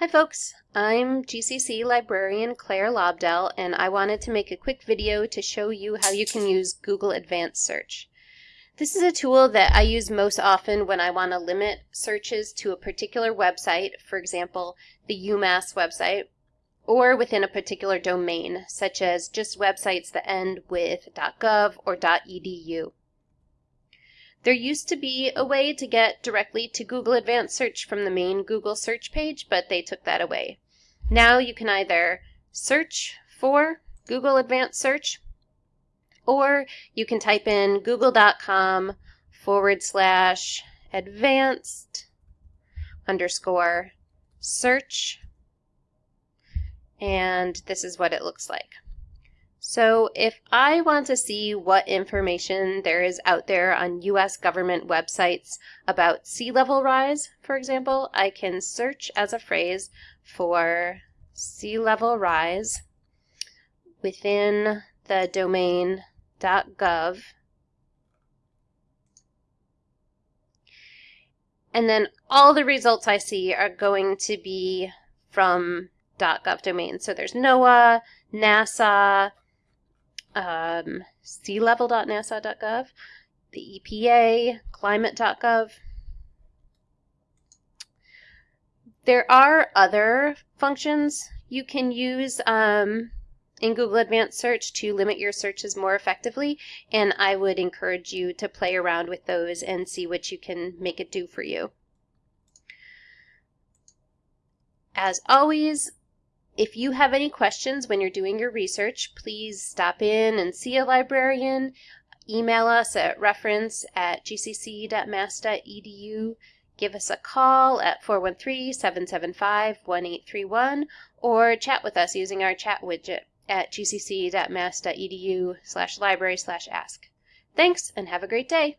Hi folks, I'm GCC librarian Claire Lobdell and I wanted to make a quick video to show you how you can use Google Advanced Search. This is a tool that I use most often when I want to limit searches to a particular website, for example, the UMass website, or within a particular domain, such as just websites that end with .gov or .edu. There used to be a way to get directly to Google Advanced Search from the main Google search page, but they took that away. Now you can either search for Google Advanced Search or you can type in google.com forward slash advanced underscore search and this is what it looks like. So if I want to see what information there is out there on US government websites about sea level rise, for example, I can search as a phrase for sea level rise within the domain .gov and then all the results I see are going to be from .gov domain. So there's NOAA, NASA, um, sealevel.nasa.gov, the EPA, climate.gov. There are other functions you can use um, in Google Advanced Search to limit your searches more effectively, and I would encourage you to play around with those and see what you can make it do for you. As always, if you have any questions when you're doing your research, please stop in and see a librarian. Email us at reference at gcc.mass.edu. Give us a call at 413-775-1831 or chat with us using our chat widget at gcc.mass.edu slash library slash ask. Thanks and have a great day.